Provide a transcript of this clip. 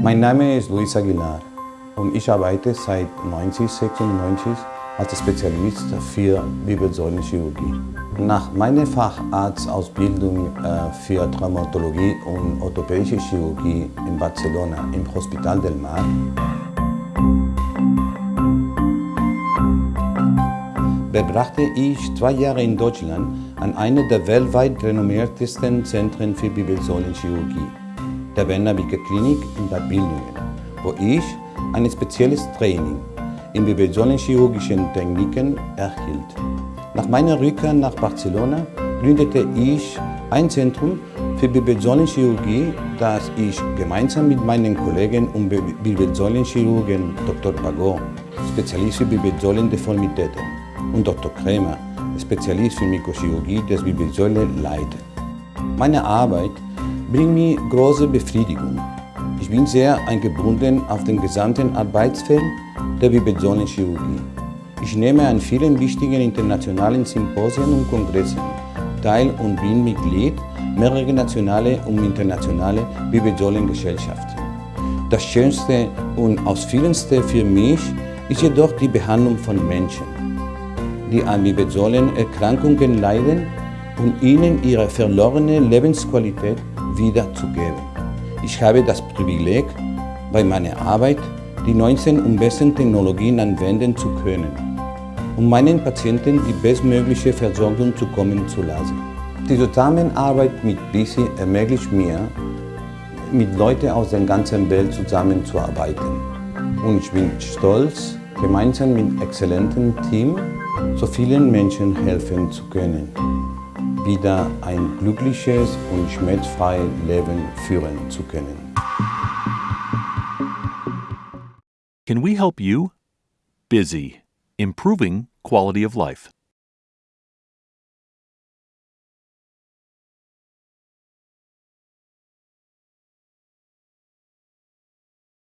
Mein Name ist Luis Aguilar und ich arbeite seit 1996 als Spezialist für Wirbelsäulenchirurgie. Nach meiner Facharztausbildung äh, für Traumatologie und orthopädische Chirurgie in Barcelona im Hospital del Mar verbrachte ich zwei Jahre in Deutschland an einer der weltweit renommiertesten Zentren für Wirbelsäulenchirurgie, der Werner Wicker Klinik in Bad Bildungen, wo ich ein spezielles Training in wirbelsäulenchirurgischen Techniken erhielt. Nach meiner Rückkehr nach Barcelona gründete ich ein Zentrum für Wirbelsäulenchirurgie, das ich gemeinsam mit meinen Kollegen und Wirbelsäulenchirurgen Dr. Pagot, Spezialist für Wirbelsäulendeformitäten, und Dr. Krämer, Spezialist für Mikrochirurgie des Wirbelsäule, leitet. Meine Arbeit bringt mir große Befriedigung. Ich bin sehr eingebunden auf den gesamten Arbeitsfeld der Wirbelsäulenchirurgie. Ich nehme an vielen wichtigen internationalen Symposien und Kongressen teil und bin Mitglied mehrerer nationale und internationale Wirbelsäulengesellschaften. Das Schönste und Ausführendste für mich ist jedoch die Behandlung von Menschen die an Wirbelsäulenerkrankungen leiden und ihnen ihre verlorene Lebensqualität wiederzugeben. Ich habe das Privileg, bei meiner Arbeit die neuesten und besten Technologien anwenden zu können, um meinen Patienten die bestmögliche Versorgung zukommen zu lassen. Die Zusammenarbeit mit BISI ermöglicht mir, mit Leuten aus der ganzen Welt zusammenzuarbeiten. Und ich bin stolz, gemeinsam mit exzellentem Team so vielen Menschen helfen zu können, wieder ein glückliches und schmerzfreies Leben führen zu können. Can we help you? Busy, improving quality of life.